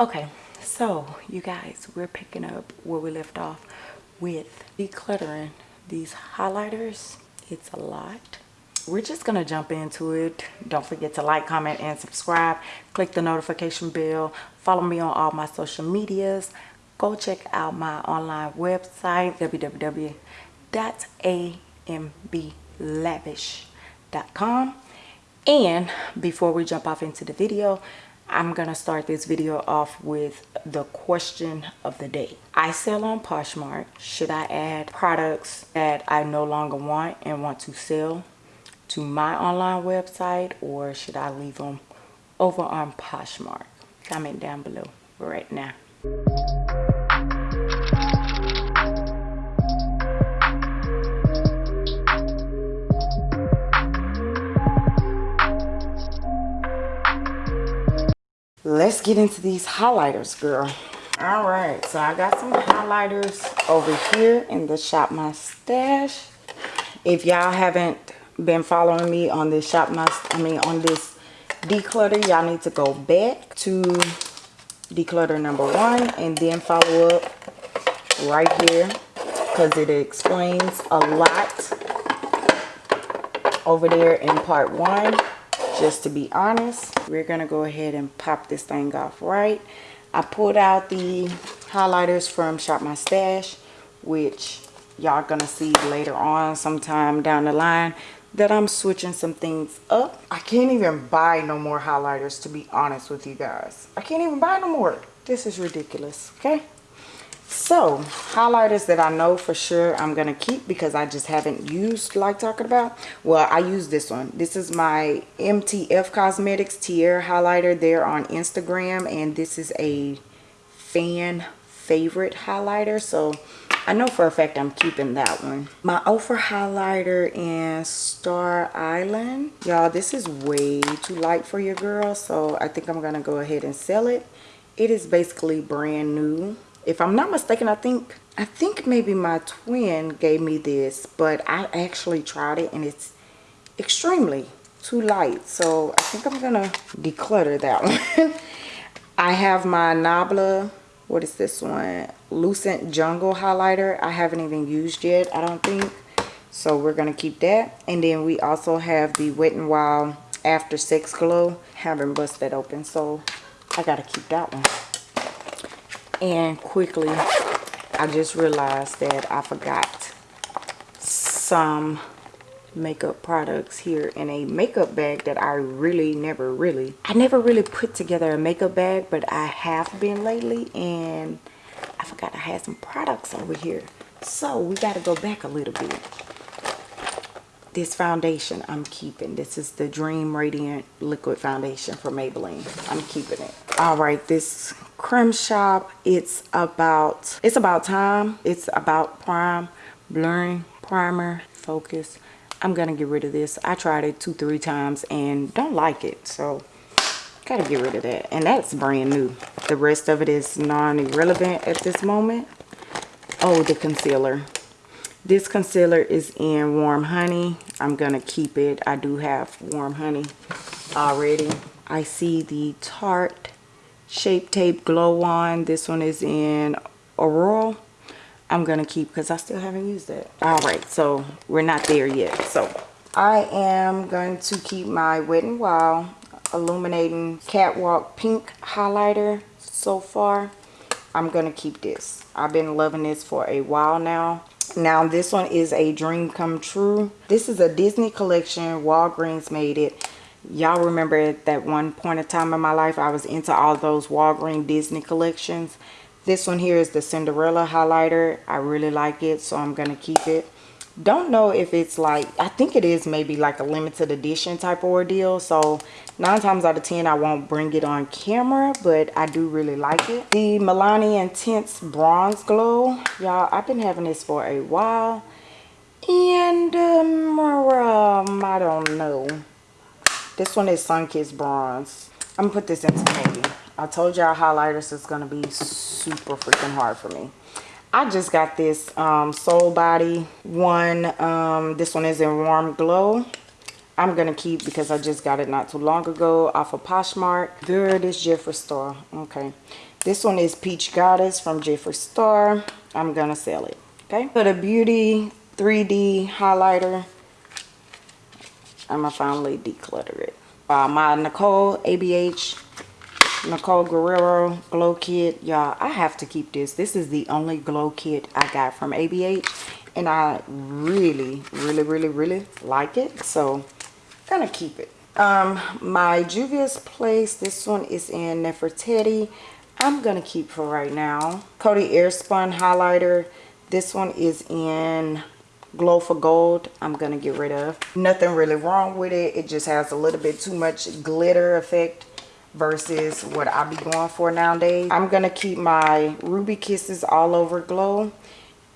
okay so you guys we're picking up where we left off with decluttering these highlighters. It's a lot. We're just gonna jump into it. Don't forget to like comment and subscribe. Click the notification bell. Follow me on all my social medias. Go check out my online website www.amblavish.com and before we jump off into the video I'm gonna start this video off with the question of the day. I sell on Poshmark. Should I add products that I no longer want and want to sell to my online website or should I leave them over on Poshmark? Comment down below right now. Let's get into these highlighters girl. All right so i got some highlighters over here in the shop my stash. If y'all haven't been following me on this shop my i mean on this declutter y'all need to go back to declutter number one and then follow up right here because it explains a lot over there in part one just to be honest we're gonna go ahead and pop this thing off right? I pulled out the highlighters from shop my stash which y'all gonna see later on sometime down the line that i'm switching some things up. I can't even buy no more highlighters to be honest with you guys. I can't even buy no more. This is ridiculous okay so highlighters that i know for sure i'm gonna keep because i just haven't used like talking about. Well i use this one. This is my mtf cosmetics tiara highlighter there on instagram and this is a fan favorite highlighter. So i know for a fact i'm keeping that one. My Ofra highlighter in star island. Y'all this is way too light for your girl so i think i'm gonna go ahead and sell it. It is basically brand new if i'm not mistaken i think i think maybe my twin gave me this but i actually tried it and it's extremely too light. So i think i'm gonna declutter that one. I have my nabla what is this one? Lucent jungle highlighter. I haven't even used yet i don't think. So we're gonna keep that. And then we also have the wet and wild after sex glow. Haven't busted that open so i gotta keep that one and quickly I just realized that I forgot some makeup products here in a makeup bag that I really never really I never really put together a makeup bag but I have been lately and I forgot I had some products over here so we got to go back a little bit this foundation I'm keeping. This is the Dream Radiant Liquid Foundation from Maybelline. I'm keeping it. All right, this Creme Shop, it's about, it's about time. It's about prime, blurring, primer, focus. I'm gonna get rid of this. I tried it two, three times and don't like it. So gotta get rid of that. And that's brand new. The rest of it is non-irrelevant at this moment. Oh, the concealer this concealer is in warm honey i'm gonna keep it i do have warm honey already i see the tarte shape tape glow on this one is in Aurora. i'm gonna keep because i still haven't used it. All right so we're not there yet. So i am going to keep my wet and wild illuminating catwalk pink highlighter so far. I'm gonna keep this. I've been loving this for a while now. Now this one is a dream come true. This is a disney collection. Walgreens made it y'all remember at that one point of time in my life i was into all those walgreens disney collections. This one here is the cinderella highlighter. I really like it so i'm gonna keep it. Don't know if it's like i think it is maybe like a limited edition type ordeal so nine times out of ten i won't bring it on camera but i do really like it. The milani intense bronze glow y'all i've been having this for a while and um, um i don't know this one is sun-kissed bronze i'm gonna put this into maybe i told y'all highlighters is gonna be super freaking hard for me I just got this um, Soul Body one. Um, this one is in Warm Glow. I'm gonna keep because I just got it not too long ago off of Poshmark. Good is Jeffree Star. Okay. This one is Peach Goddess from Jeffree Star. I'm gonna sell it. Okay. For the Beauty 3D highlighter, I'm gonna finally declutter it. Uh, my Nicole ABH Nicole Guerriero glow kit y'all I have to keep this. This is the only glow kit I got from ABH and I really really really really like it so gonna keep it. Um my Juvia's Place this one is in Nefertiti. I'm gonna keep for right now. Coty Airspun highlighter this one is in glow for gold i'm gonna get rid of nothing really wrong with it it just has a little bit too much glitter effect versus what I be going for nowadays. I'm to keep my Ruby Kisses All Over Glow.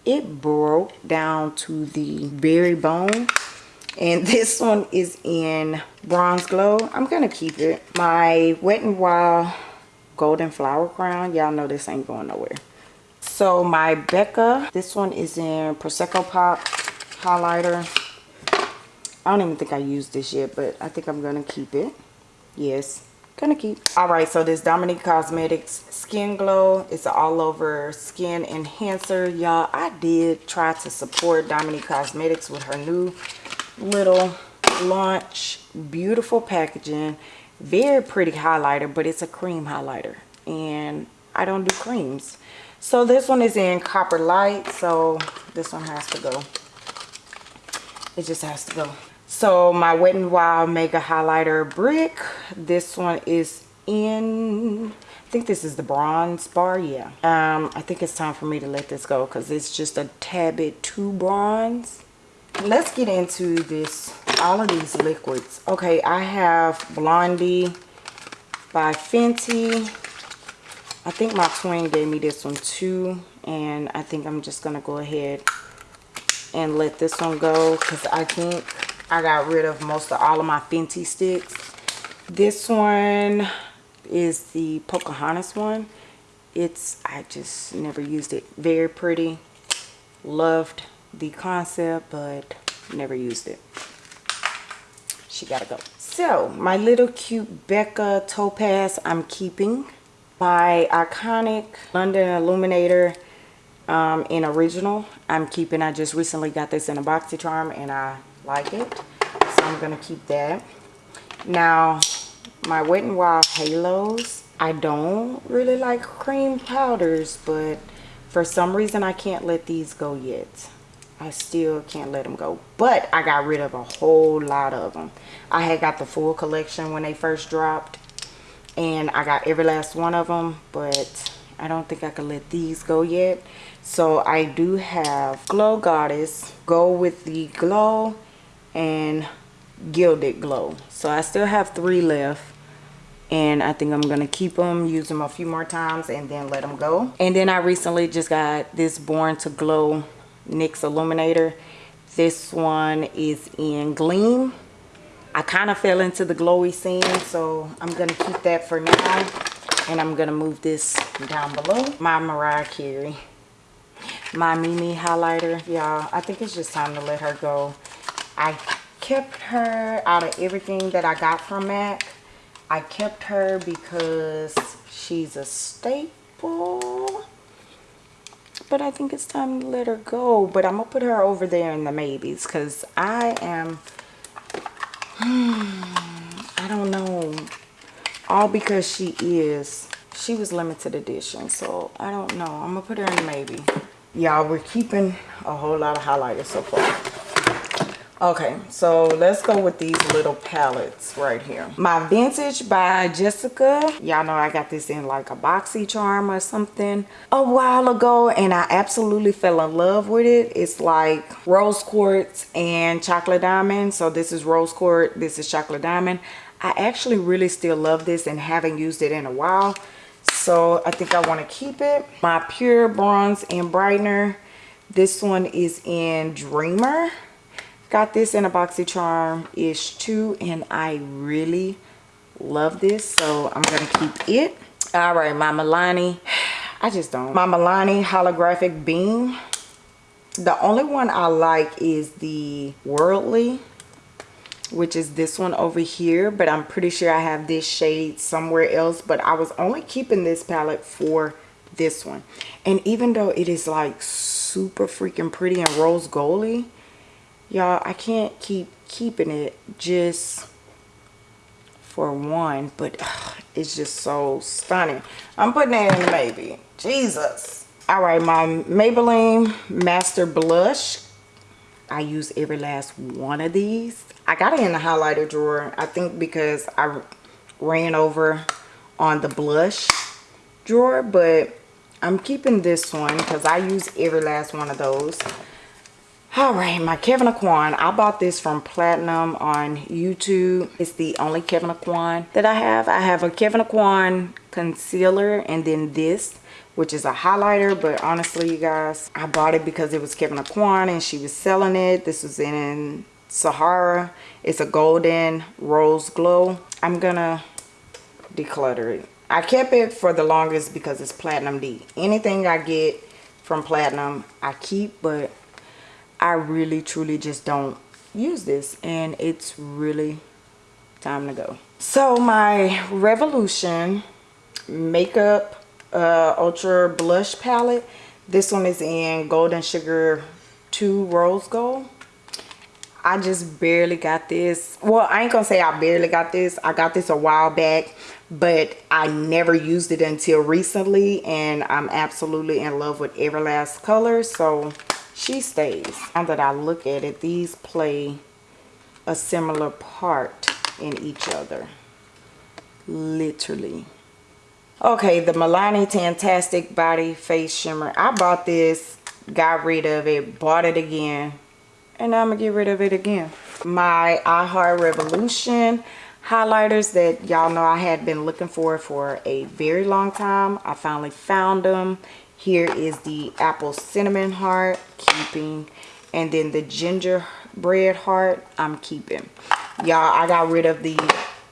It broke down to the very bone. And this one is in Bronze Glow. I'm to keep it. My Wet n Wild Golden Flower Crown. Y'all know this ain't going nowhere. So my Becca, this one is in Prosecco Pop highlighter. I don't even think I used this yet, but I think I'm going to keep it. Yes, gonna keep. All right so this dominique cosmetics skin glow it's an all over skin enhancer. Y'all i did try to support dominique cosmetics with her new little launch beautiful packaging. Very pretty highlighter but it's a cream highlighter and i don't do creams. So this one is in copper light so this one has to go it just has to go. So my wet n wild mega highlighter brick. This one is in i think this is the bronze bar yeah. Um i think it's time for me to let this go because it's just a tad bit too bronze. Let's get into this all of these liquids. Okay i have blondie by fenty. I think my twin gave me this one too and i think i'm just gonna go ahead and let this one go because i think I got rid of most of all of my Fenty sticks. This one is the Pocahontas one. It's, I just never used it. Very pretty. Loved the concept, but never used it. She gotta go. So, my little cute Becca Topaz I'm keeping. My iconic London Illuminator um, in original I'm keeping. I just recently got this in a BoxyCharm and I like it. So i'm gonna keep that. Now my wet n wild halos i don't really like cream powders but for some reason i can't let these go yet. I still can't let them go but i got rid of a whole lot of them i had got the full collection when they first dropped and i got every last one of them but i don't think i can let these go yet so i do have glow goddess go with the glow and gilded glow. So i still have three left and i think i'm gonna keep them use them a few more times and then let them go. And then i recently just got this born to glow nyx illuminator. This one is in gleam. I kind of fell into the glowy scene so i'm gonna keep that for now and i'm gonna move this down below. My mariah carey my mimi highlighter y'all i think it's just time to let her go I kept her out of everything that I got from MAC. I kept her because she's a staple. But I think it's time to let her go. But I'm going to put her over there in the maybes because I am... I don't know. All because she is... She was limited edition. So I don't know. I'm going to put her in the maybe. Y'all, we're keeping a whole lot of highlighters so far. Okay so let's go with these little palettes right here. My vintage by jessica. Y'all know i got this in like a boxy charm or something a while ago and i absolutely fell in love with it. It's like rose quartz and chocolate diamond. So this is rose quartz this is chocolate diamond. I actually really still love this and haven't used it in a while so i think i want to keep it. My pure bronze and brightener. This one is in dreamer. Got this in a boxy charm ish too and i really love this so i'm gonna keep it. All right my milani i just don't. My milani holographic beam. The only one i like is the worldly which is this one over here but i'm pretty sure i have this shade somewhere else but i was only keeping this palette for this one. And even though it is like super freaking pretty and rose goldy y'all i can't keep keeping it just for one but ugh, it's just so stunning. I'm putting that in maybe jesus. All right my maybelline master blush i use every last one of these. I got it in the highlighter drawer i think because i ran over on the blush drawer but i'm keeping this one because i use every last one of those. All right my Kevyn aucoin i bought this from platinum on youtube. It's the only Kevyn aucoin that i have. I have a Kevyn aucoin concealer and then this which is a highlighter but honestly you guys i bought it because it was kevyn aucoin and she was selling it. This was in sahara. It's a golden rose glow. I'm gonna declutter it. I kept it for the longest because it's platinum. D anything i get from platinum i keep but I really truly just don't use this and it's really time to go. So my Revolution Makeup uh, Ultra Blush Palette. This one is in Golden Sugar 2 Rose Gold. I just barely got this. Well, I ain't gonna say I barely got this. I got this a while back, but I never used it until recently, and I'm absolutely in love with every last color. So she stays. Now that I look at it, these play a similar part in each other. Literally. Okay, the Milani Tantastic Body Face Shimmer. I bought this, got rid of it, bought it again, and I'm going to get rid of it again. My I Heart Revolution highlighters that y'all know I had been looking for for a very long time. I finally found them here is the apple cinnamon heart, keeping. And then the gingerbread heart, I'm keeping. Y'all, I got rid of the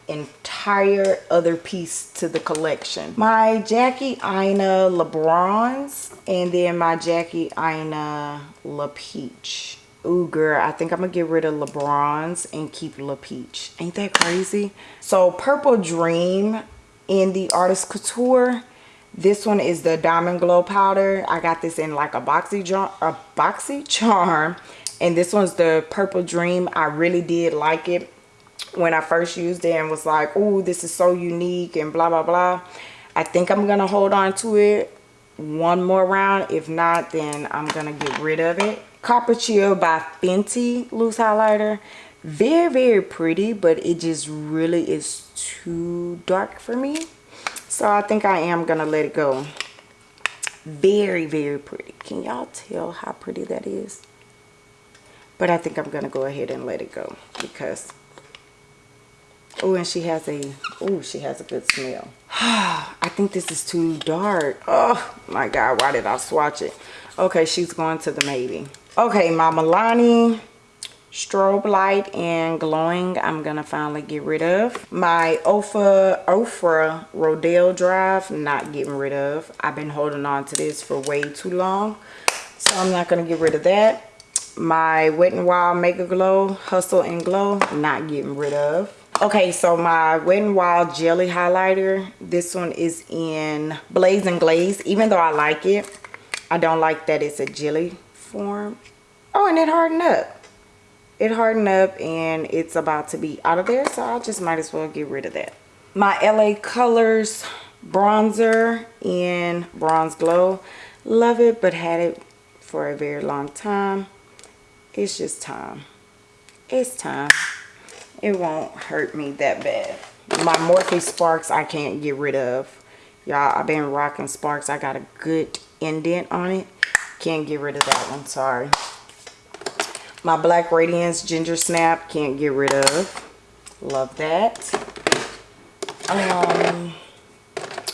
entire other piece to the collection. My Jackie Aina LeBrons and then my Jackie Aina La Peach. Ooh, girl, I think I'm to get rid of LeBrons and keep La Peach. Ain't that crazy? So, Purple Dream in the Artist Couture this one is the Diamond Glow Powder. I got this in like a boxy, a boxy charm. And this one's the Purple Dream. I really did like it when I first used it and was like, oh, this is so unique and blah, blah, blah. I think I'm going to hold on to it one more round. If not, then I'm going to get rid of it. Copper Chill by Fenty Loose Highlighter. Very, very pretty, but it just really is too dark for me. So I think I am going to let it go. Very, very pretty. Can y'all tell how pretty that is? But I think I'm going to go ahead and let it go because Oh, and she has a, oh, she has a good smell. I think this is too dark. Oh, my God. Why did I swatch it? Okay, she's going to the maybe. Okay, my Milani strobe light and glowing i'm gonna finally get rid of my ofa ofra rodeo drive not getting rid of i've been holding on to this for way too long so i'm not gonna get rid of that my wet n wild mega glow hustle and glow not getting rid of okay so my wet n wild jelly highlighter this one is in blaze and glaze. Even though i like it i don't like that it's a jelly form. Oh and it hardened up. It hardened up and it's about to be out of there so I just might as well get rid of that. My LA Colors bronzer in bronze glow. Love it but had it for a very long time. It's just time. It's time it won't hurt me that bad my Morphe Sparks I can't get rid of y'all I've been rocking Sparks I got a good indent on it can't get rid of that one sorry my Black Radiance Ginger Snap, can't get rid of. Love that. Um,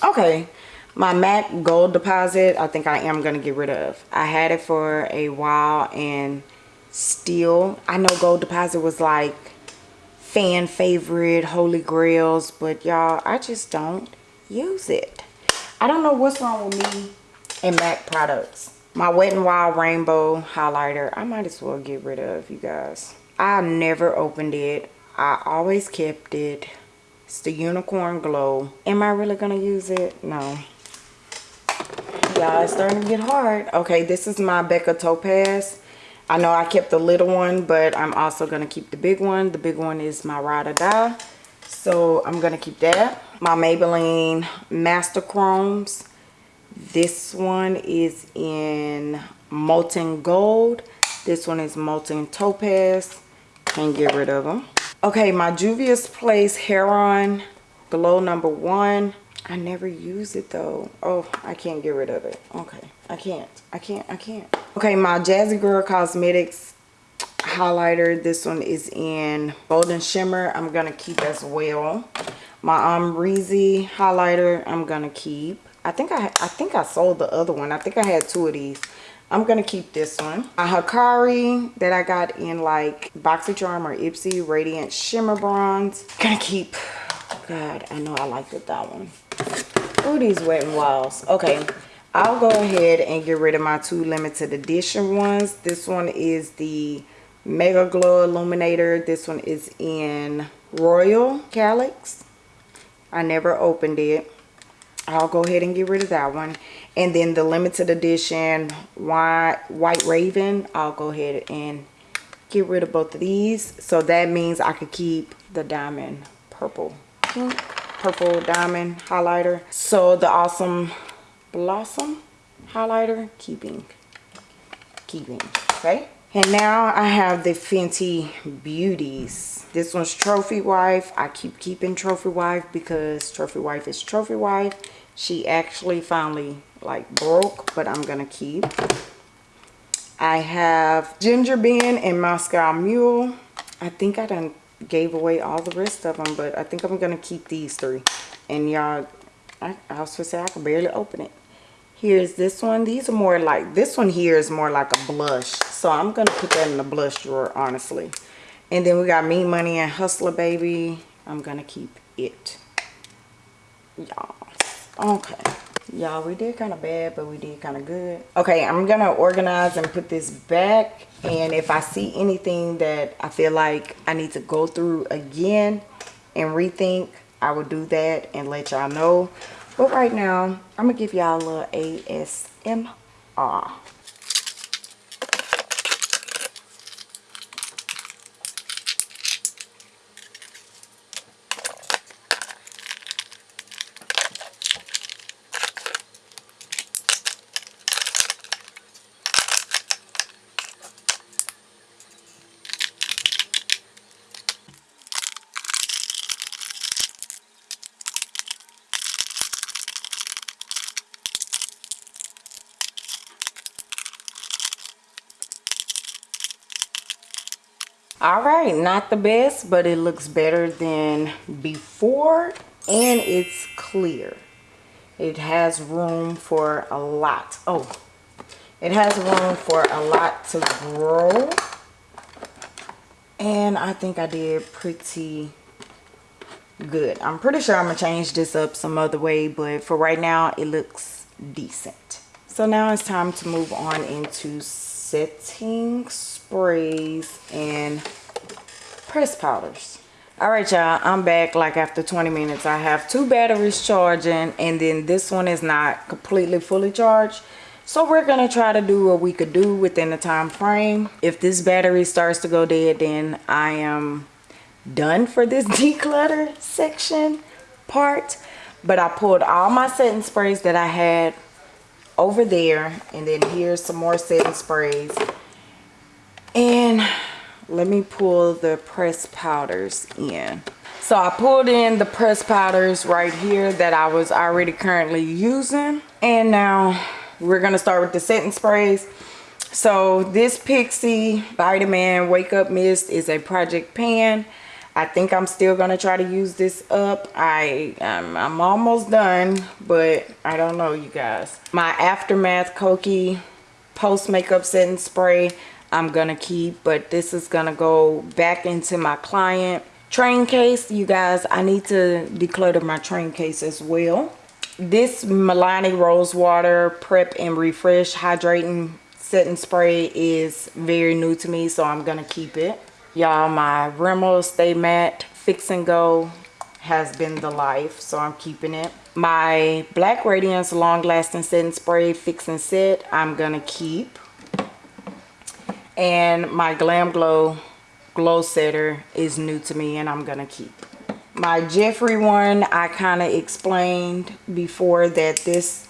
okay, my MAC Gold Deposit, I think I am going to get rid of. I had it for a while and still, I know Gold Deposit was like fan favorite, holy grails, but y'all, I just don't use it. I don't know what's wrong with me and MAC products my wet n wild rainbow highlighter i might as well get rid of you guys i never opened it I always kept it. It's the Unicorn Glow. Am I really to use it? No. Y'all, it's starting to get hard. Okay, this is my Becca Topaz. I know I kept the little one, but I'm also going to keep the big one. The big one is my Ride or Die. So I'm going to keep that. My Maybelline Master Chromes. This one is in Molten Gold. This one is Molten Topaz. Can't get rid of them. Okay, my Juvia's Place Heron Glow number one. I never use it though. Oh, I can't get rid of it. Okay, I can't. I can't. I can't. Okay, my Jazzy Girl Cosmetics highlighter. This one is in Golden Shimmer. I'm going to keep as well. My um, highlighter, I'm going to keep. I think I, I think I sold the other one. I think I had two of these. I'm going to keep this one. A Hakari that I got in like BoxyCharm or Ipsy Radiant Shimmer Bronze. Gonna keep. God, I know I liked it, that one. Oh, these Wet n Wilds. Okay, I'll go ahead and get rid of my two limited edition ones. This one is the Mega Glow Illuminator. This one is in Royal Calyx. I never opened it. I'll go ahead and get rid of that one. And then the limited edition White, White Raven, I'll go ahead and get rid of both of these. So that means I could keep the diamond purple purple diamond highlighter. So the Awesome Blossom highlighter, keeping, keeping, okay? And now I have the Fenty Beauties. This one's Trophy Wife. I keep keeping Trophy Wife because Trophy Wife is Trophy Wife. She actually finally like broke, but I'm going to keep. I have Ginger Binge and Moscow Mule. I think I done gave away all the rest of them, but I think I'm going to keep these three. And y'all, I, I was supposed to say I can barely open it. Here's this one. These are more like, this one here is more like a blush. So I'm going to put that in the blush drawer, honestly. And then we got Me Money and Hustler Baby. I'm going to keep it. Y'all. Okay. Y'all, we did kind of bad, but we did kind of good. Okay, I'm going to organize and put this back. And if I see anything that I feel like I need to go through again and rethink, I will do that and let y'all know. But right now, I'm going to give y'all a little ASMR. All right not the best but it looks better than before and it's clear. It has room for a lot. Oh it has room for a lot to grow. And i think i did pretty good. I'm pretty sure i'm gonna change this up some other way but for right now it looks decent. So now it's time to move on into setting sprays and press powders. All right y'all i'm back. Like after 20 minutes i have two batteries charging and then this one is not completely fully charged. So we're gonna try to do what we could do within the time frame. If this battery starts to go dead then i am done for this declutter section part. But i pulled all my setting sprays that i had over there and then here's some more setting sprays. And let me pull the press powders in. So I pulled in the press powders right here that I was already currently using and now we're gonna start with the setting sprays. So this Pixi Vitamin Wake Up Mist is a project pan I think I'm still gonna try to use this up. I um, I'm almost done but I don't know you guys. My Aftermath Kokie post makeup setting spray I'm gonna keep but this is gonna go back into my client train case. You guys I need to declutter my train case as well. This Milani Rose Water Prep and Refresh Hydrating Setting Spray is very new to me so I'm gonna keep it Y'all, my Rimmel Stay Matte Fix and Go has been the life, so I'm keeping it. My Black Radiance Long Lasting Setting Spray Fix and Set, I'm gonna keep. And my Glam Glow Glow Setter is new to me and I'm gonna keep. My Jeffree one, I kind of explained before that this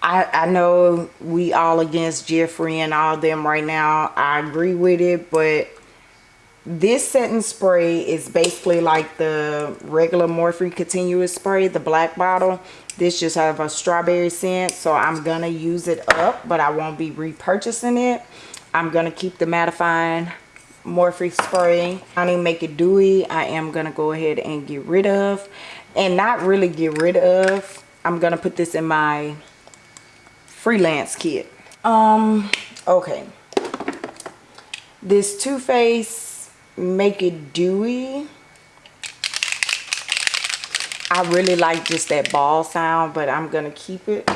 I, I know we all against Jeffree and all them right now. I agree with it, but this setting spray is basically like the regular Morphe Continuous Spray, the black bottle. This just have a strawberry scent, so I'm going to use it up, but I won't be repurchasing it. I'm going to keep the mattifying Morphe spray. I need to make it dewy. I am going to go ahead and get rid of, and not really get rid of. I'm going to put this in my freelance kit. Um, okay. This Too Faced Make It Dewy. I really like just that ball sound, but I'm going to keep it.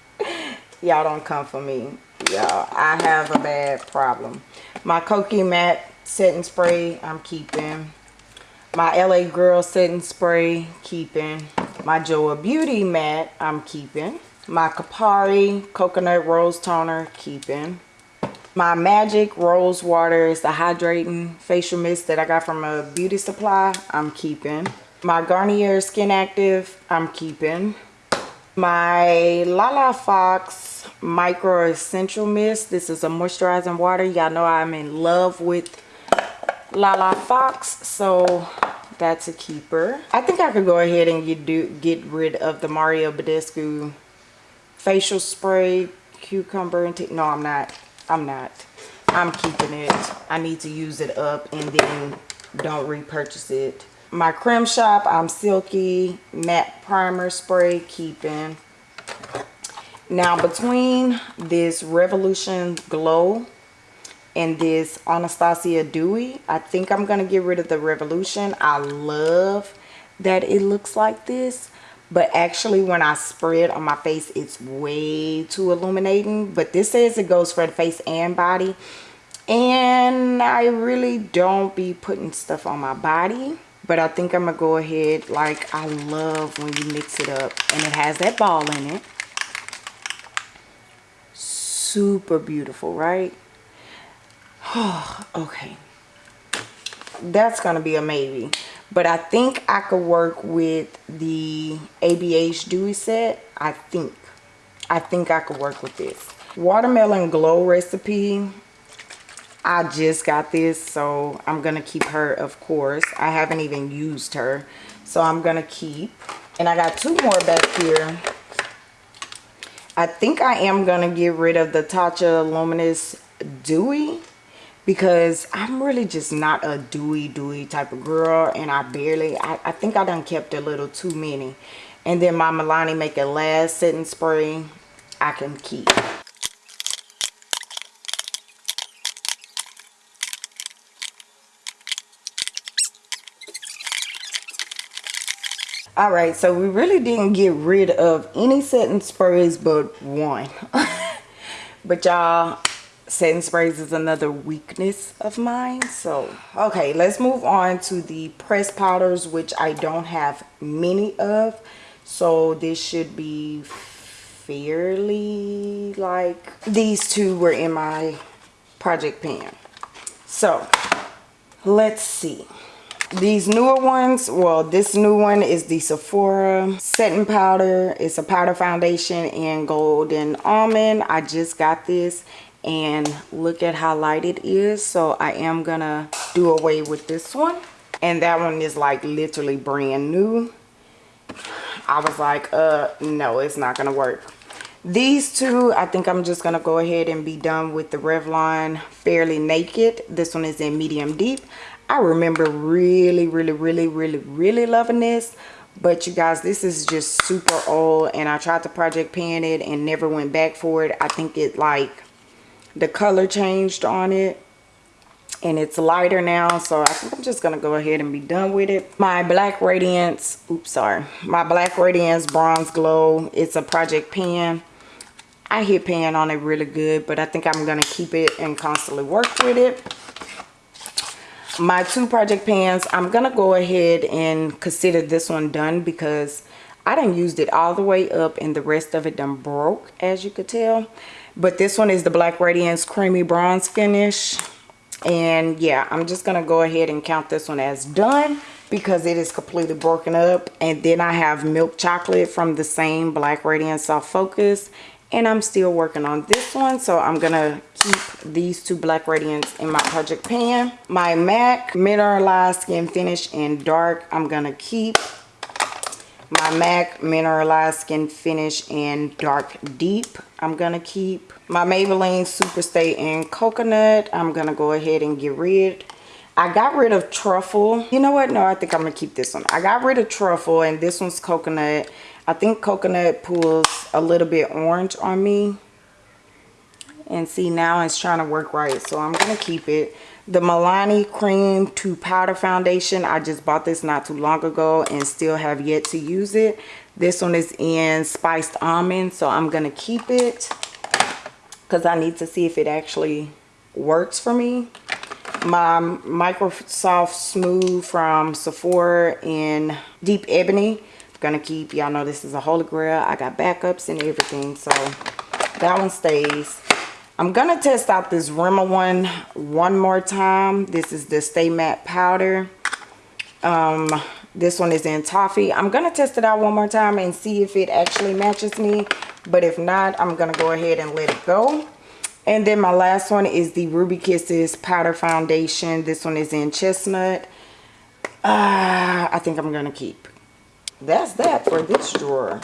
Y'all don't come for me. Y'all, I have a bad problem. My Kokie Matte setting spray, I'm keeping. My LA Girl setting spray, keeping. My Joa Beauty matte, I'm keeping my Kopari Coconut Rose Toner, keeping. My Magic Rose Water is the hydrating facial mist that I got from a beauty supply. I'm keeping. My Garnier Skin Active, I'm keeping. My Lala Fox Micro Essential Mist. This is a moisturizing water. Y'all know I'm in love with Lala Fox. So that's a keeper. I think I could go ahead and get, do, get rid of the Mario Badescu facial spray cucumber and no i'm not i'm not. I'm keeping it. I need to use it up and then don't repurchase it. My creme shop i'm silky. Matte primer spray keeping. Now between this revolution glow and this anastasia dewy i think i'm gonna get rid of the revolution. I love that it looks like this but actually when I spray it on my face it's way too illuminating. But this says it goes for the face and body. And I really don't be putting stuff on my body. But I think I'm gonna go ahead like I love when you mix it up. And it has that ball in it. Super beautiful right? Okay. That's gonna be a maybe but I think I could work with the ABH Dewy set. I think. I think I could work with this. Watermelon Glow recipe. I just got this, so I'm going to keep her, of course. I haven't even used her, so I'm going to keep. And I got two more back here. I think I am going to get rid of the Tatcha Luminous Dewy because I'm really just not a dewy dewy type of girl and I barely I, I think I done kept a little too many. And then my Milani make a last setting spray I can keep. All right so we really didn't get rid of any setting sprays but one. But y'all setting sprays is another weakness of mine. So okay let's move on to the press powders which i don't have many of. So this should be fairly like these two were in my project pan so let's see these newer ones well this new one is the sephora setting powder. It's a powder foundation in golden almond. I just got this and look at how light it is. So i am gonna do away with this one. And that one is like literally brand new. I was like uh no it's not gonna work. These two i think i'm just gonna go ahead and be done with the revlon fairly naked. This one is in medium deep i remember really really really really really loving this but you guys this is just super old and i tried to project pan it and never went back for it. I think it like the color changed on it and it's lighter now so i think i'm just gonna go ahead and be done with it. My black radiance oops sorry. My black radiance bronze glow it's a project pan. I hit pan on it really good but i think i'm gonna keep it and constantly work with it my two project pans i'm gonna go ahead and consider this one done because i didn't used it all the way up and the rest of it done broke as you could tell. But this one is the black radiance creamy bronze finish. And yeah i'm just gonna go ahead and count this one as done because it is completely broken up. And then i have milk chocolate from the same black radiance soft focus. And i'm still working on this one so i'm gonna keep these two black radiance in my project pan my mac mineralized skin finish in dark i'm gonna keep my mac mineralized skin finish in dark deep i'm gonna keep my maybelline super stay in coconut i'm gonna go ahead and get rid I got rid of truffle. You know what? No, I think I'm going to keep this one. I got rid of truffle and this one's coconut. I think coconut pulls a little bit orange on me. And see, now it's trying to work right. So I'm to keep it. The Milani Cream to Powder Foundation. I just bought this not too long ago and still have yet to use it. This one is in Spiced Almond. So I'm to keep it. Because I need to see if it actually works for me my Microsoft Smooth from Sephora in Deep Ebony. I'm gonna keep, y'all know this is a holy grail. I got backups and everything, so that one stays. I'm gonna test out this Rimmel one one more time. This is the Stay Matte Powder. Um, this one is in Toffee. I'm gonna test it out one more time and see if it actually matches me. But if not, I'm gonna go ahead and let it go. And then my last one is the Ruby Kisses Powder Foundation. This one is in Chestnut. Uh, I think I'm going to keep. That's that for this drawer.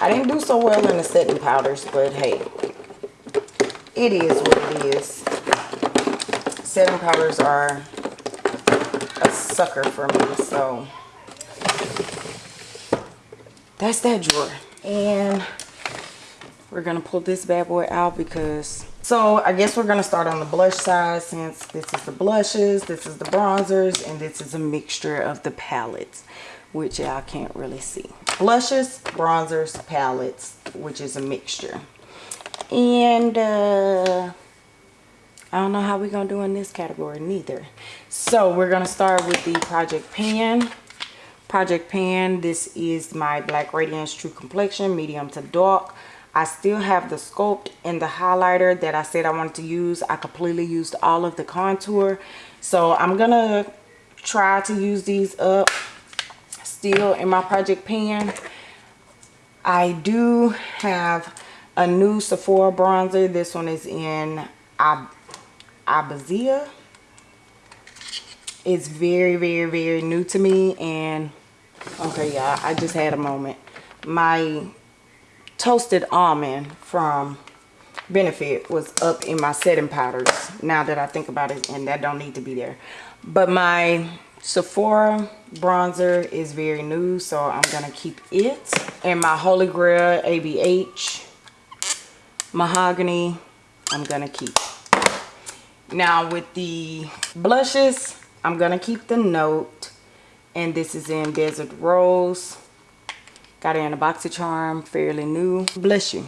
I didn't do so well in the setting powders, but hey, it is what it is. Setting powders are a sucker for me, so that's that drawer. And we're to pull this bad boy out because so I guess we're to start on the blush side since this is the blushes, this is the bronzers, and this is a mixture of the palettes, which y'all can't really see. Blushes, bronzers, palettes, which is a mixture. And uh, I don't know how we're going to do in this category neither. So we're going to start with the Project Pan. Project Pan, this is my Black Radiance True Complexion, medium to dark. I still have the sculpt and the highlighter that I said I wanted to use. I completely used all of the contour. So I'm going to try to use these up still in my project pan. I do have a new Sephora bronzer. This one is in Ab Abazia. It's very, very, very new to me. And, okay, yeah, I just had a moment. My toasted almond from Benefit was up in my setting powders now that I think about it and that don't need to be there. But my Sephora bronzer is very new so I'm going to keep it. And my Holy Grail ABH Mahogany I'm to keep. Now with the blushes I'm to keep the Note and this is in Desert Rose. Got it in a BoxyCharm, fairly new. Bless you.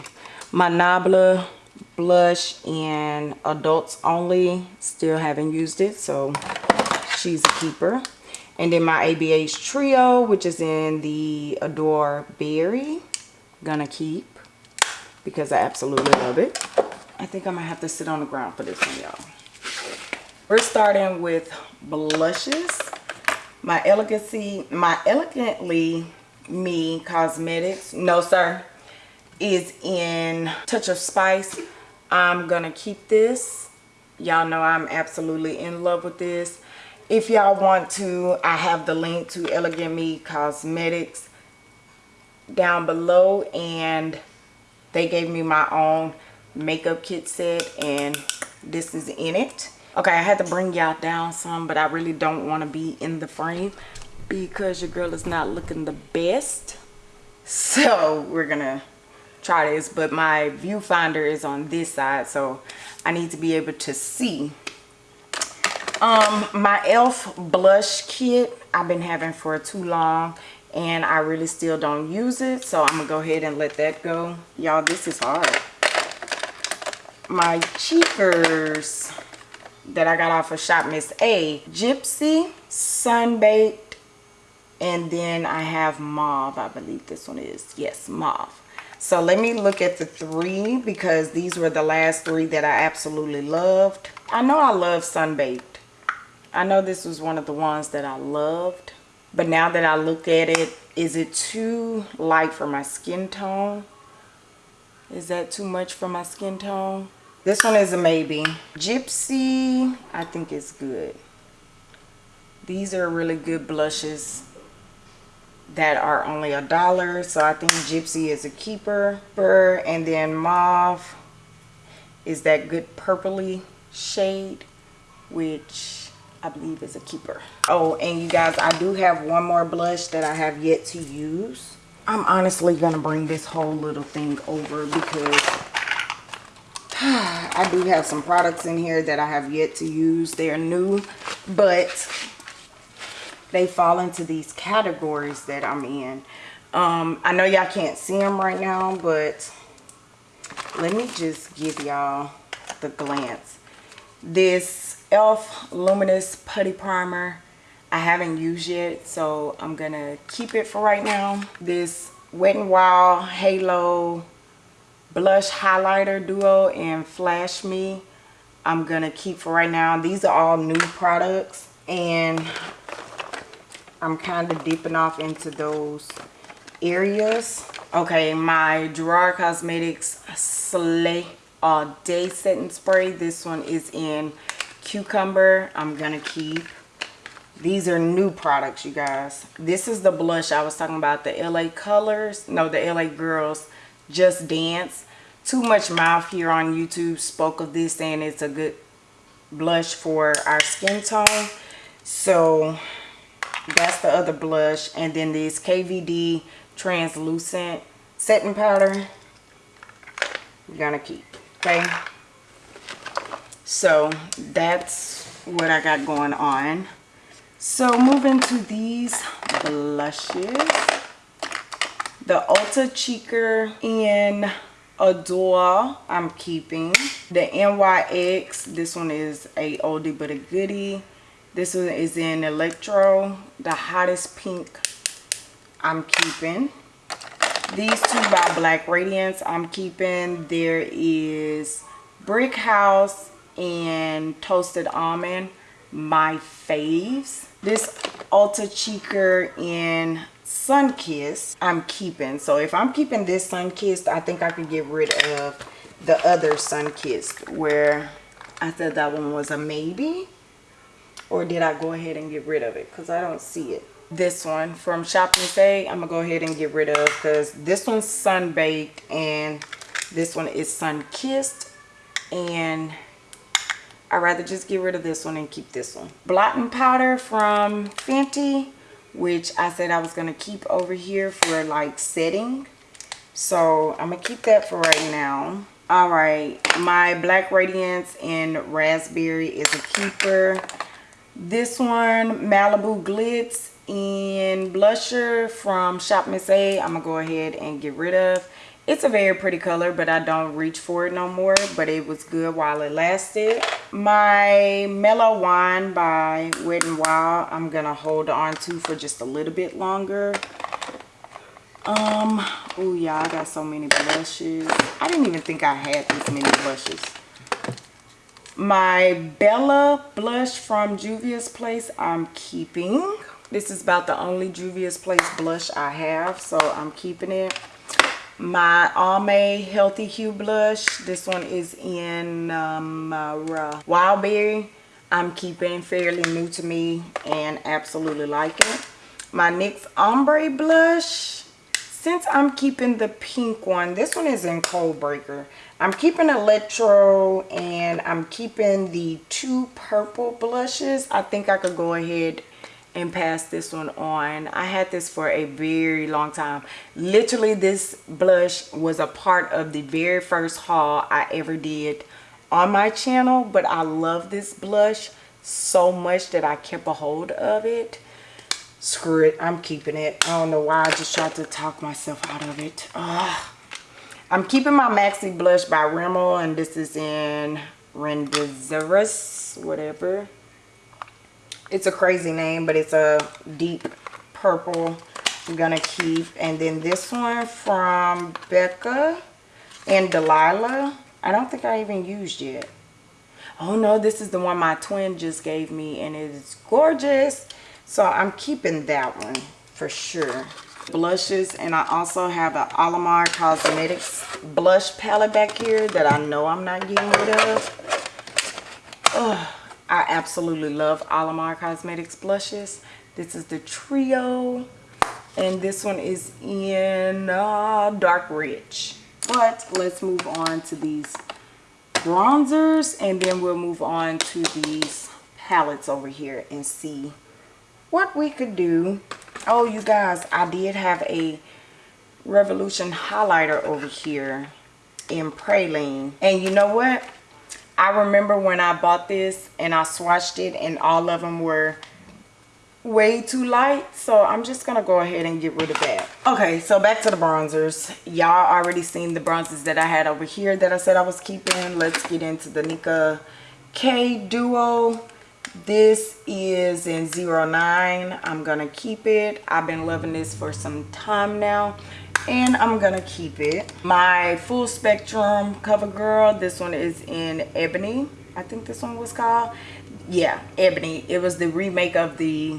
My Nabla blush in adults only. Still haven't used it, so she's a keeper. And then my ABH Trio, which is in the Adore Berry. Gonna keep because I absolutely love it. I think I'm gonna have to sit on the ground for this one, y'all. We're starting with blushes. My Elegancy, my Elegantly me cosmetics no sir is in touch of spice i'm gonna keep this y'all know i'm absolutely in love with this if y'all want to i have the link to elegant me cosmetics down below and they gave me my own makeup kit set and this is in it. Okay i had to bring y'all down some but i really don't want to be in the frame because your girl is not looking the best. So we're gonna try this but my viewfinder is on this side so I need to be able to see. Um my elf blush kit I've been having for too long and I really still don't use it so I'm gonna go ahead and let that go y'all this is hard my cheekers that I got off of Shop Miss A. Gypsy, Sunbaked, and then I have Mauve. I believe this one is. Yes, Mauve. So let me look at the three because these were the last three that I absolutely loved. I know I love Sunbaked. I know this was one of the ones that I loved. But now that I look at it, is it too light for my skin tone? Is that too much for my skin tone? This one is a maybe. Gypsy, I think is good. These are really good blushes that are only a dollar. So I think Gypsy is a keeper. And then Mauve is that good purpley shade, which I believe is a keeper. Oh, and you guys, I do have one more blush that I have yet to use. I'm honestly going to bring this whole little thing over because I do have some products in here that I have yet to use. They're new, but they fall into these categories that I'm in. Um, I know y'all can't see them right now, but let me just give y'all the glance. This e.l.f. Luminous Putty Primer. I haven't used yet, so I'm going to keep it for right now. This Wet n Wild Halo Blush Highlighter Duo in Flash Me. I'm going to keep for right now. These are all new products, and I'm kind of dipping off into those areas. Okay, my Gerard Cosmetics Slay All Day Setting Spray. This one is in cucumber. I'm gonna keep. These are new products you guys. This is the blush i was talking about the la colors. No the la girls just dance. Too much mouth here on youtube spoke of this saying it's a good blush for our skin tone. So that's the other blush. And then this kvd translucent setting powder. We're gonna keep okay so that's what I got going on. So moving to these blushes. The Ulta Cheeker in Adore I'm keeping. The NYX, this one is a oldie but a goodie. This one is in Electro, the hottest pink I'm keeping. These two by Black Radiance I'm keeping. There is Brick House and toasted almond my faves. This Ulta Cheeker in Sunkissed I'm keeping. So if I'm keeping this Sunkissed I think I could get rid of the other Sunkissed where I said that one was a maybe. Or did I go ahead and get rid of it? Because I don't see it this one from Shop Miss I'm gonna go ahead and get rid of because this one's sun baked and this one is sun kissed and I'd rather just get rid of this one and keep this one. Blotting powder from Fenty, which I said I was going to keep over here for like setting. So I'm going to keep that for right now. All right, my Black Radiance in Raspberry is a keeper. This one, Malibu Glitz in Blusher from Shop Miss A, I'm going to go ahead and get rid of. It's a very pretty color but i don't reach for it no more but it was good while it lasted. My mellow wine by wet n wild i'm gonna hold on to for just a little bit longer. Um oh yeah i got so many blushes. I didn't even think i had this many blushes. My bella blush from juvia's place i'm keeping this is about the only juvia's place blush i have so i'm keeping it my Almay Healthy Hue Blush. This one is in um, uh, Wildberry. I'm keeping fairly new to me and absolutely like it. My NYX Ombre Blush. Since I'm keeping the pink one, this one is in Cold Breaker. I'm keeping Electro and I'm keeping the two purple blushes. I think I could go ahead and pass this one on. I had this for a very long time. Literally this blush was a part of the very first haul i ever did on my channel but i love this blush so much that i kept a hold of it. Screw it i'm keeping it. I don't know why i just tried to talk myself out of it. Ugh. i'm keeping my maxi blush by rimmel and this is in Renderizus, whatever. It's a crazy name, but it's a deep purple I'm gonna keep. And then this one from Becca and Delilah. I don't think I even used yet. Oh no, this is the one my twin just gave me and it is gorgeous. So I'm keeping that one for sure. Blushes and I also have an Alamar Cosmetics blush palette back here that I know I'm not getting rid of. Oh, I absolutely love Alamar Cosmetics blushes. This is the Trio and this one is in uh, Dark Rich. But let's move on to these bronzers and then we'll move on to these palettes over here and see what we could do oh you guys i did have a revolution highlighter over here in praline and you know what i remember when i bought this and i swatched it and all of them were way too light. So i'm just gonna go ahead and get rid of that. Okay so back to the bronzers. Y'all already seen the bronzers that i had over here that i said i was keeping. Let's get into the Nicka K duo. This is in 09 i'm gonna keep it. I've been loving this for some time now and i'm gonna keep it. My full spectrum cover girl this one is in ebony i think this one was called. Yeah ebony. It was the remake of the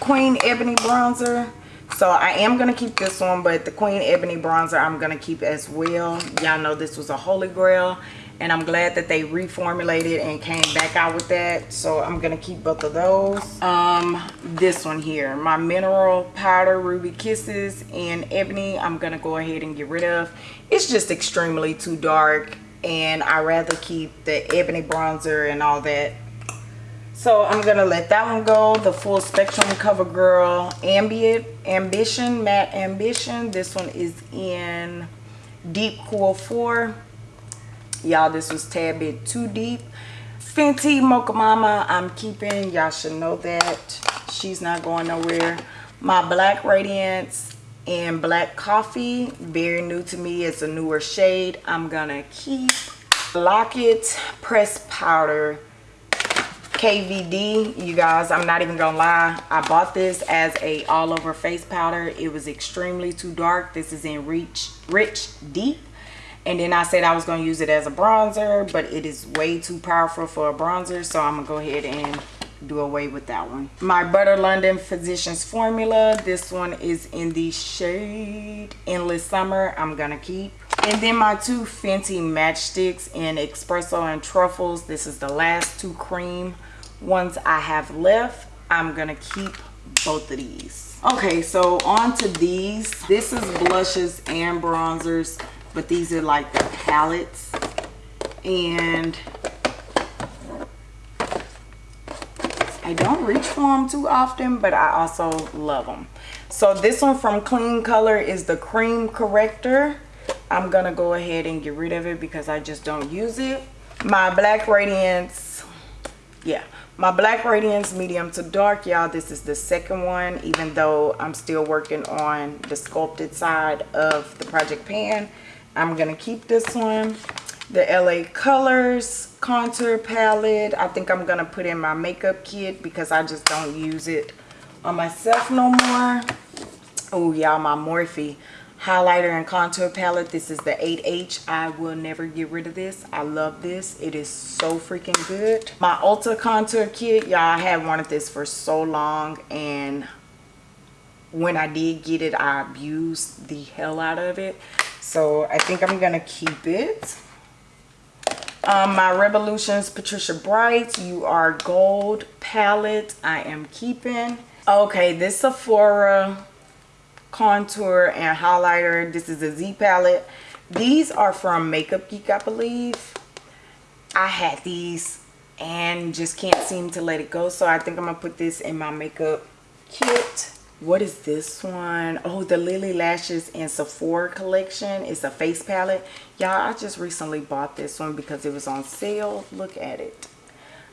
queen ebony bronzer. So i am to keep this one but the queen ebony bronzer i'm to keep as well. Y'all know this was a holy grail and i'm glad that they reformulated and came back out with that. So i'm gonna keep both of those. Um this one here my mineral powder ruby kisses in ebony i'm gonna go ahead and get rid of. It's just extremely too dark and I rather keep the ebony bronzer and all that. So I'm gonna let that one go the full spectrum covergirl ambient ambition matte ambition. This one is in deep cool 4 y'all this was tad bit too deep. Fenty mocha mama i'm keeping. Y'all should know that she's not going nowhere. My black radiance and black coffee very new to me. It's a newer shade. I'm gonna keep lock-it pressed powder kvd you guys i'm not even gonna lie. I bought this as a all over face powder. It was extremely too dark. This is in reach rich deep and then i said i was going to use it as a bronzer but it is way too powerful for a bronzer so i'm gonna go ahead and do away with that one. My butter london physicians formula this one is in the shade endless summer i'm gonna keep. And then my two fenty Match Stix in espresso and truffles this is the last two cream ones i have left i'm gonna keep both of these. Okay so on to these. This is blushes and bronzers but these are like the palettes and I don't reach for them too often, but I also love them. So this one from Clean Color is the cream corrector. I'm gonna go ahead and get rid of it because I just don't use it. My Black Radiance, yeah, my Black Radiance medium to dark, y'all. This is the second one, even though I'm still working on the sculpted side of the Project Pan. I'm gonna keep this one the LA Colors contour palette. I think I'm going to put in my makeup kit because I just don't use it on myself no more. Oh, y'all, my Morphe highlighter and contour palette. This is the 8H. I will never get rid of this. I love this. It is so freaking good. My Ulta contour kit. Y'all, I had wanted this for so long and when I did get it, I abused the hell out of it. So I think I'm going to keep it. Um, my revolutions patricia bright you are gold palette i am keeping. Okay this sephora contour and highlighter this is a z palette. These are from makeup geek i believe. I had these and just can't seem to let it go so i think i'm gonna put this in my makeup kit what is this one? Oh, the Lily Lashes and Sephora collection. It's a face palette. Y'all, I just recently bought this one because it was on sale. Look at it.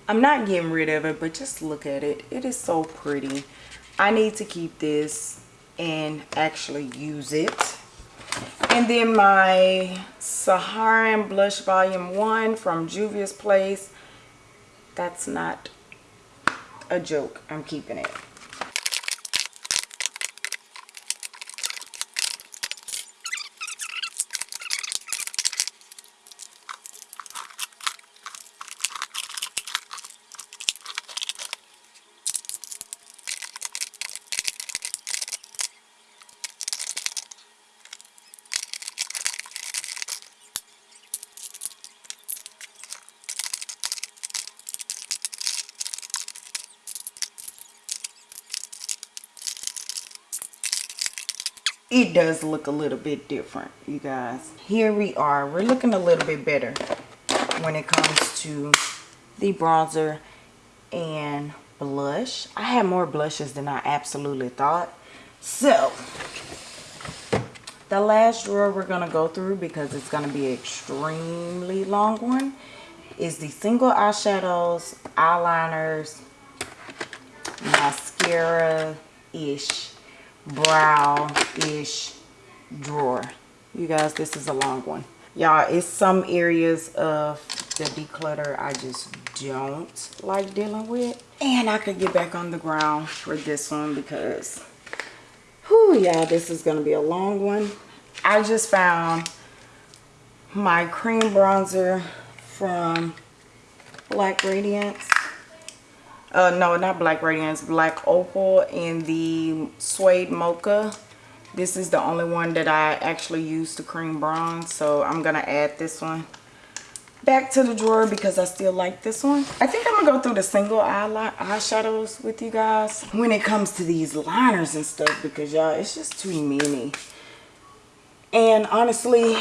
I'm not getting rid of it, but just look at it. It is so pretty. I need to keep this and actually use it. And then my Saharan Blush Volume 1 from Juvia's Place. That's not a joke. I'm keeping it. It does look a little bit different you guys. Here we are. We're looking a little bit better when it comes to the bronzer and blush. I have more blushes than i absolutely thought. So the last drawer we're going to go through because it's going to be an extremely long one is the single eyeshadows eyeliners mascara ish brow-ish drawer. You guys, this is a long one. Y'all, it's some areas of the declutter I just don't like dealing with. And I could get back on the ground for this one because, whew, y'all, this is going to be a long one. I just found my cream bronzer from Black Radiance uh, no not black radiance black opal in the suede mocha. This is the only one that i actually use to cream bronze so i'm gonna add this one back to the drawer because i still like this one. I think i'm gonna go through the single eye eyeshadows with you guys when it comes to these liners and stuff because y'all it's just too many. And honestly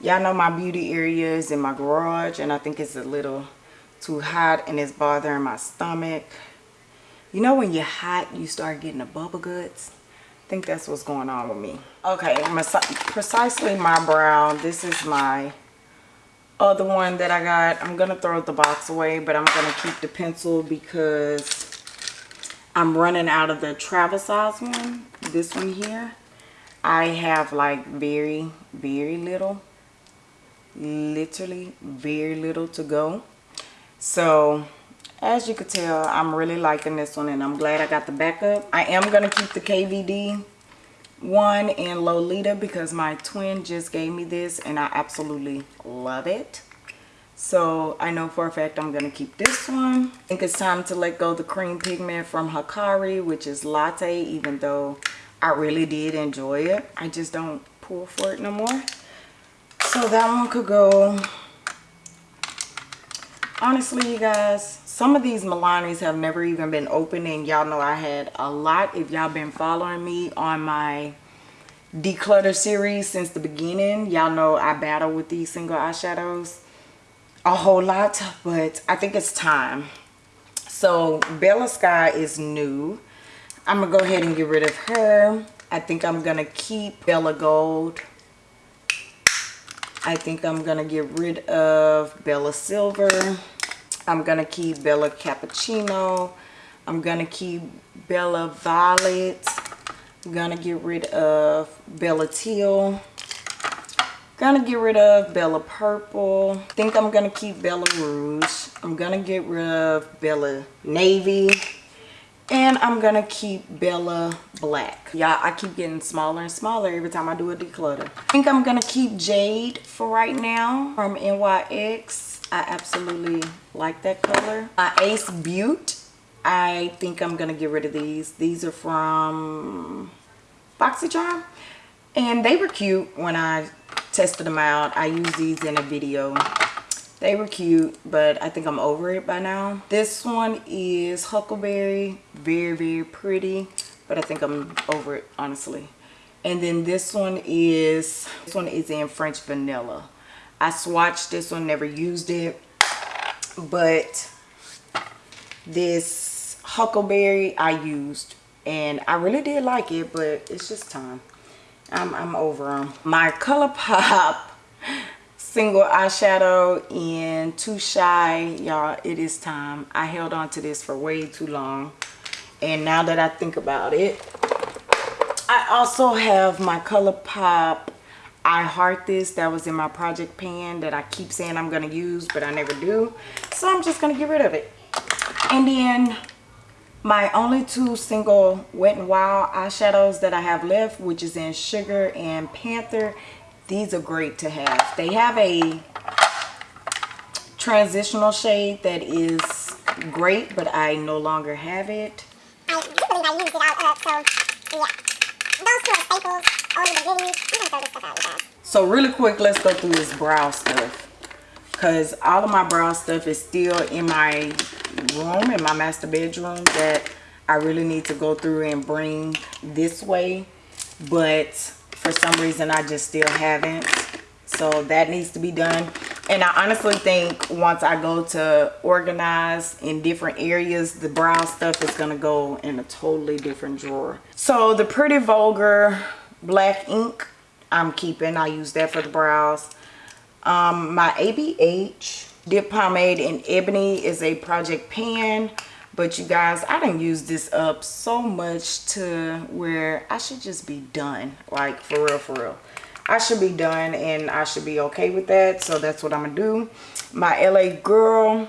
y'all know my beauty area is in my garage and i think it's a little too hot and it's bothering my stomach. You know when you're hot, you start getting the bubble guts? I think that's what's going on with me. Okay, precisely my brow. This is my other one that I got. I'm going to throw the box away, but I'm going to keep the pencil because I'm running out of the travel size one. This one here. I have like very, very little. Literally very little to go so as you could tell i'm really liking this one and i'm glad i got the backup. I am going to keep the kvd one in lolita because my twin just gave me this and i absolutely love it. So i know for a fact i'm going to keep this one. I think it's time to let go the cream pigment from hakari which is latte even though i really did enjoy it. I just don't pull for it no more. So that one could go honestly you guys some of these Milanis have never even been opened and y'all know I had a lot if y'all been following me on my declutter series since the beginning. Y'all know I battle with these single eyeshadows a whole lot but I think it's time. So Bella Sky is new. I'm gonna go ahead and get rid of her. I think I'm gonna keep Bella Gold I think I'm going to get rid of Bella Silver. I'm going to keep Bella Cappuccino. I'm going to keep Bella Violet. I'm going to get rid of Bella Teal. Gonna get rid of Bella Purple. I think I'm gonna keep Bella Rouge. I'm gonna get rid of Bella Navy. And I'm going to keep Bella Black. y'all I keep getting smaller and smaller every time I do a declutter. I think I'm going to keep Jade for right now from NYX. I absolutely like that color. My Ace Butte. I think I'm going to get rid of these. These are from BoxyCharm. And they were cute when I tested them out. I used these in a video they were cute but i think i'm over it by now. This one is huckleberry very very pretty but i think i'm over it honestly. And then this one is this one is in french vanilla. I swatched this one never used it but this huckleberry i used and i really did like it but it's just time. I'm, I'm over them my ColourPop single eyeshadow in Too Shy. Y'all, it is time. I held on to this for way too long. And now that I think about it, I also have my ColourPop I Heart This that was in my project pan that I keep saying I'm going to use but I never do. So I'm just going to get rid of it. And then my only two single Wet n Wild eyeshadows that I have left which is in Sugar and Panther. These are great to have. They have a transitional shade that is great but I no longer have it. I do I used it out of so yeah. Those two are staples. Only the goodies. I'm going to throw this stuff out guys. So really quick let's go through this brow stuff because all of my brow stuff is still in my room in my master bedroom that I really need to go through and bring this way but for some reason I just still haven't. So that needs to be done. And I honestly think once I go to organize in different areas the brow stuff is gonna go in a totally different drawer. So the pretty vulgar black ink I'm keeping. I use that for the brows. Um, my ABH dip pomade in ebony is a project pan but you guys I didn't use this up so much to where I should just be done. Like for real for real. I should be done and I should be okay with that. So that's what I'm gonna do. My LA girl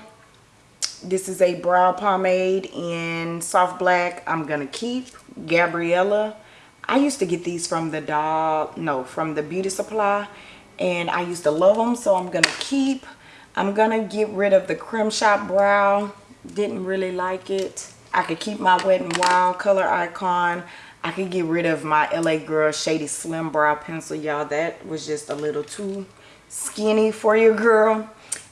this is a brow pomade in soft black. I'm gonna keep Gabriella. I used to get these from the doll no from the beauty supply and I used to love them so I'm gonna keep. I'm gonna get rid of the Creme Shop brow didn't really like it. I could keep my Wet n Wild color icon. I could get rid of my LA Girl Shady Slim Brow Pencil y'all. That was just a little too skinny for your girl.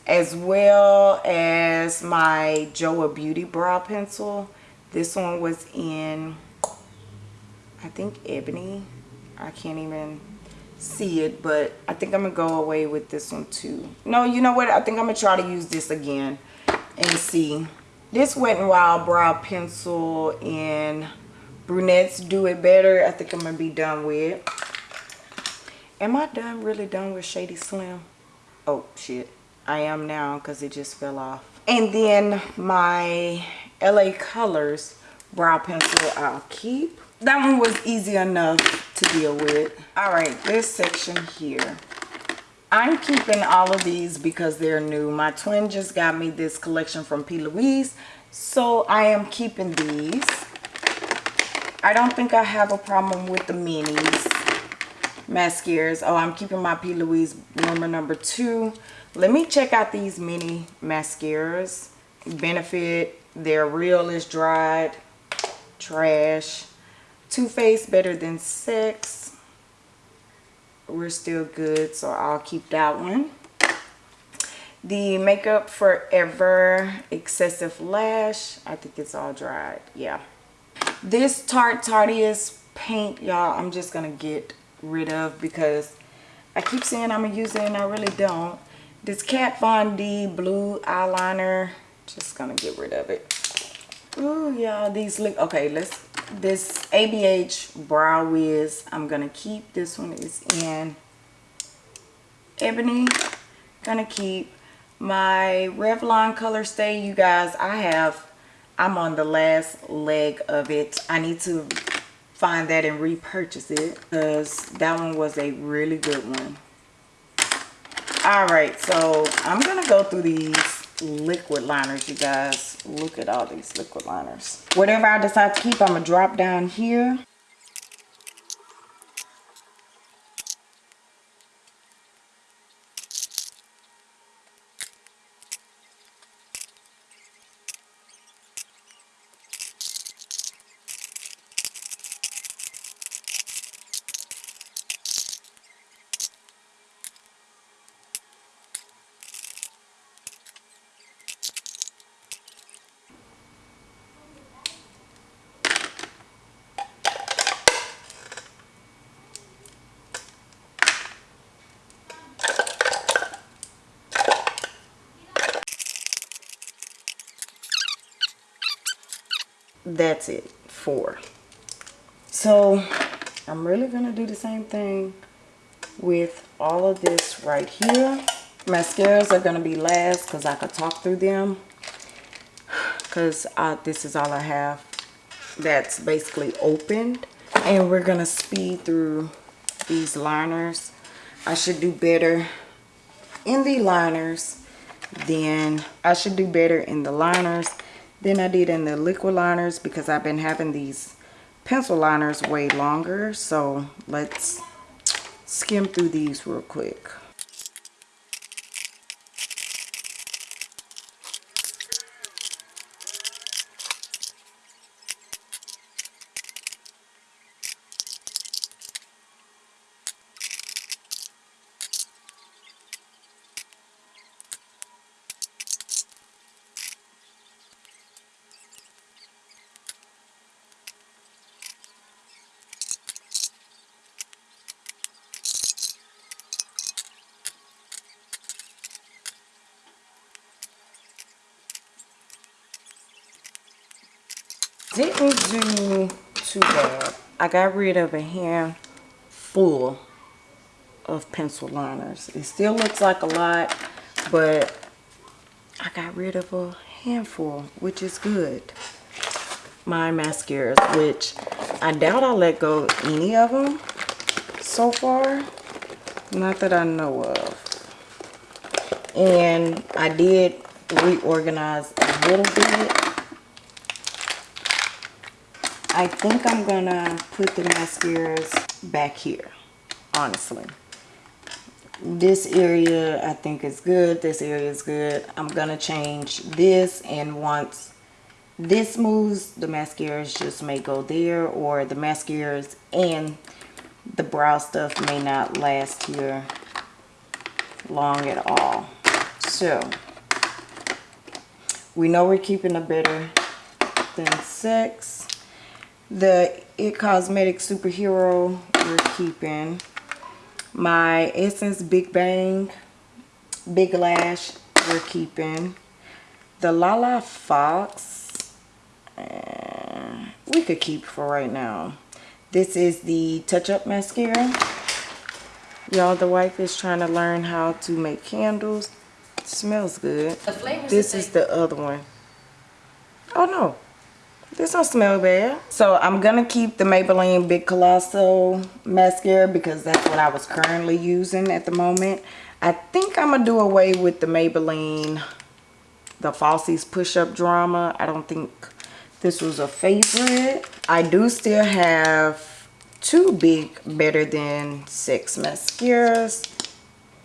As well as my JOAH Beauty Brow Pencil. This one was in I think ebony. I can't even see it but I think I'm gonna go away with this one too. No you know what? I think I'm gonna try to use this again and see this Wet n Wild brow pencil in brunettes do it better. I think I'm gonna be done with. Am I done really done with Shady Slim? Oh shit. I am now because it just fell off. And then my LA Colors brow pencil I'll keep. That one was easy enough to deal with. All right this section here i'm keeping all of these because they're new. My twin just got me this collection from p. Louise so i am keeping these. I don't think i have a problem with the minis mascaras. Oh i'm keeping my p. Louise number number two. Let me check out these mini mascaras. Benefit they're real is dried trash. Too Faced Better Than Sex. We're still good, so I'll keep that one. The Makeup Forever Excessive Lash. I think it's all dried. Yeah. This Tarte Tarteist paint, y'all, I'm just to get rid of because I keep saying I'm to use it and I really don't. This Kat Von D blue eyeliner, just to get rid of it. Ooh, y'all, these look, okay, let's this ABH Brow Wiz. I'm going to keep. This one is in Ebony. Gonna keep my Revlon Color Stay. You guys, I have, I'm on the last leg of it. I need to find that and repurchase it because that one was a really good one. All right, so I'm going to go through these liquid liners you guys. Look at all these liquid liners. Whatever i decide to keep i'm gonna drop down here that's it four so i'm really gonna do the same thing with all of this right here. Mascaras are gonna be last because i could talk through them because this is all i have that's basically opened. And we're gonna speed through these liners. I should do better in the liners then I should do better in the liners than I did in the liquid liners because I've been having these pencil liners way longer. So let's skim through these real quick didn't do too bad. I got rid of a handful of pencil liners. It still looks like a lot, but I got rid of a handful, which is good. My mascaras, which I doubt I'll let go any of them so far. Not that I know of. And I did reorganize a little bit I think I'm gonna put the mascaras back here, honestly. This area I think is good. This area is good. I'm gonna change this and once this moves, the mascaras just may go there or the mascaras and the brow stuff may not last here long at all. So, we know we're keeping a better than sex the It Cosmetics Superhero we're keeping. My Essence Big Bang Big Lash we're keeping. The Lala Fox uh, we could keep for right now. This is the Touch Up Mascara. Y'all, the wife is trying to learn how to make candles. It smells good. This is the other one. Oh no, this don't smell bad. So I'm to keep the Maybelline Big Colossal mascara because that's what I was currently using at the moment. I think I'm to do away with the Maybelline, the Falsies Push-Up Drama. I don't think this was a favorite. I do still have two big Better Than Sex mascaras.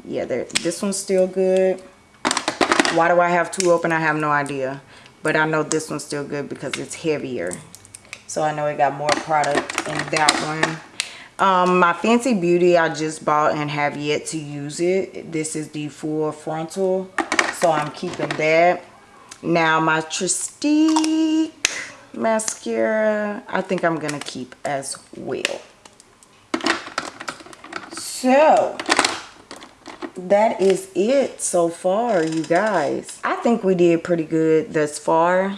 Yeah, this one's still good. Why do I have two open? I have no idea but I know this one's still good because it's heavier. So I know it got more product in that one. Um, my Fenty Beauty I just bought and have yet to use it. This is the full frontal so I'm keeping that. Now my Trestique mascara I think I'm gonna keep as well. So that is it so far you guys. I think we did pretty good thus far.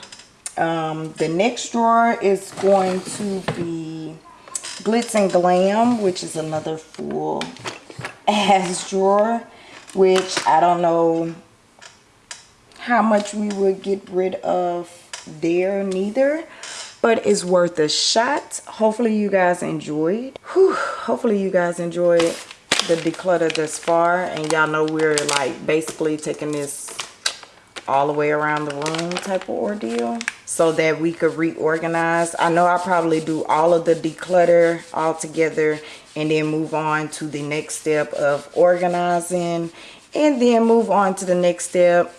Um, the next drawer is going to be glitz and glam which is another full ass drawer which i don't know how much we would get rid of there neither but it's worth a shot. Hopefully you guys enjoyed. Whew, hopefully you guys enjoyed the declutter this far and y'all know we're like basically taking this all the way around the room type of ordeal so that we could reorganize. I know i'll probably do all of the declutter all together and then move on to the next step of organizing and then move on to the next step.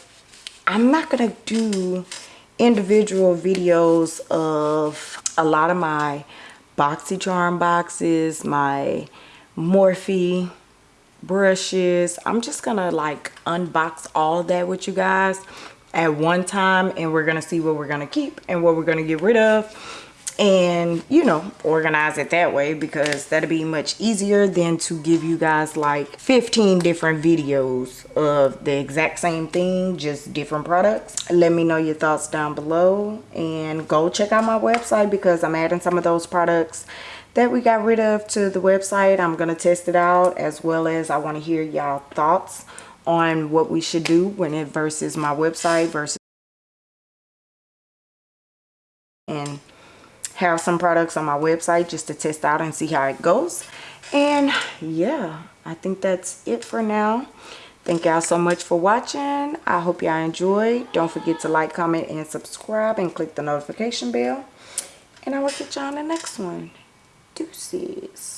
I'm not gonna do individual videos of a lot of my boxycharm boxes my Morphe brushes. I'm just gonna like unbox all that with you guys at one time and we're gonna see what we're gonna keep and what we're gonna get rid of and you know organize it that way because that'll be much easier than to give you guys like 15 different videos of the exact same thing just different products let me know your thoughts down below and go check out my website because i'm adding some of those products that we got rid of to the website. I'm going to test it out as well as I want to hear y'all thoughts on what we should do when it versus my website versus and have some products on my website just to test out and see how it goes. And yeah, I think that's it for now. Thank y'all so much for watching. I hope y'all enjoyed. Don't forget to like, comment, and subscribe and click the notification bell. And I will catch y'all on the next one. Deuces.